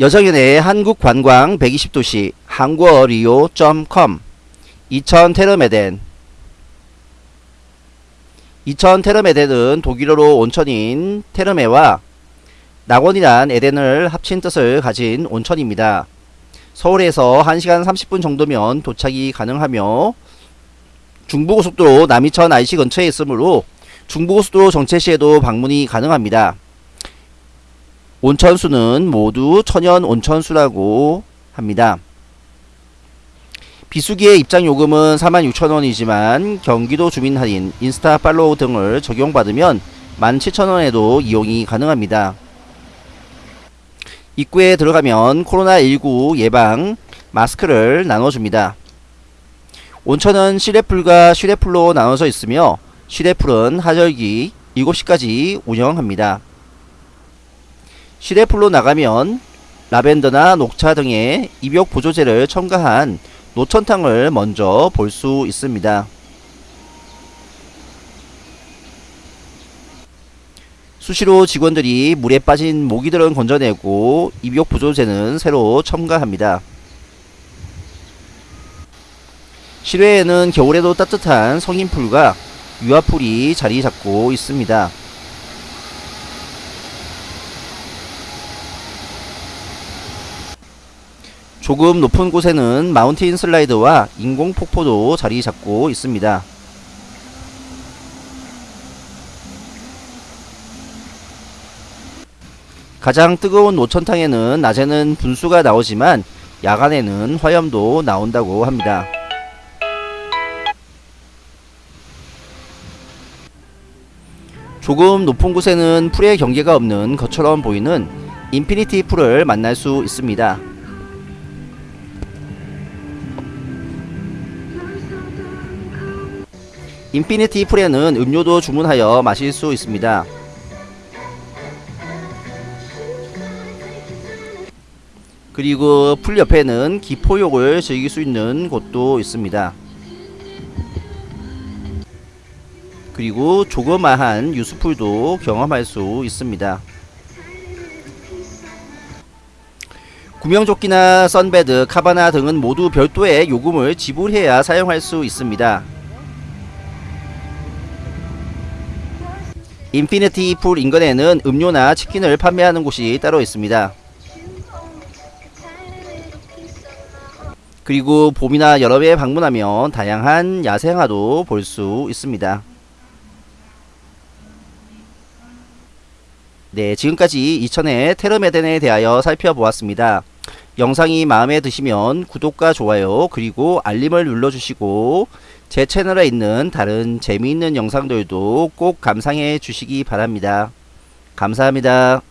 여정연의 한국관광 120도시 한국어리오.com 이천 테르메덴 이천 테르메덴은 독일어로 온천인 테르메와 낙원이란 에덴을 합친 뜻을 가진 온천입니다. 서울에서 1시간 30분 정도면 도착이 가능하며 중부고속도로 남이천 IC 근처에 있으므로 중부고속도로 정체시에도 방문이 가능합니다. 온천수는 모두 천연 온천수라고 합니다. 비수기의 입장 요금은 46,000원이지만 경기도 주민 할인, 인스타 팔로우 등을 적용받으면 17,000원에도 이용이 가능합니다. 입구에 들어가면 코로나19 예방 마스크를 나눠줍니다. 온천은 시레풀과 쉬레풀로 나눠져 있으며 쉬레풀은 하절기 7시까지 운영합니다. 시레풀로 나가면 라벤더나 녹차 등의 입욕 보조제를 첨가한 노천탕을 먼저 볼 수 있습니다. 수시로 직원들이 물에 빠진 모기들은 건져내고 입욕 보조제는 새로 첨가합니다. 실외에는 겨울에도 따뜻한 성인풀과 유아풀이 자리 잡고 있습니다. 조금 높은 곳에는 마운틴 슬라이드와 인공 폭포도 자리 잡고 있습니다. 가장 뜨거운 노천탕에는 낮에는 분수가 나오지만 야간에는 화염도 나온다고 합니다. 조금 높은 곳에는 풀의 경계가 없는 것처럼 보이는 infinity pool을 만날 수 있습니다. infinity pool에는 음료도 주문하여 마실 수 있습니다. 그리고 풀 옆에는 기포욕을 즐길 수 있는 곳도 있습니다. 그리고 조그마한 유수풀도 경험할 수 있습니다. 구명조끼나 sunbed, cabana 등은 모두 별도의 요금을 지불해야 사용할 수 있습니다. infinity pool 인근에는 음료나 치킨을 판매하는 곳이 따로 있습니다. 그리고 봄이나 여름에 방문하면 다양한 야생화도 볼 수 있습니다. 네, 지금까지 이천의 테르메덴에 대하여 살펴보았습니다. 영상이 마음에 드시면 구독과 좋아요 그리고 알림을 눌러주시고 제 채널에 있는 다른 재미있는 영상들도 꼭 감상해 주시기 바랍니다. 감사합니다.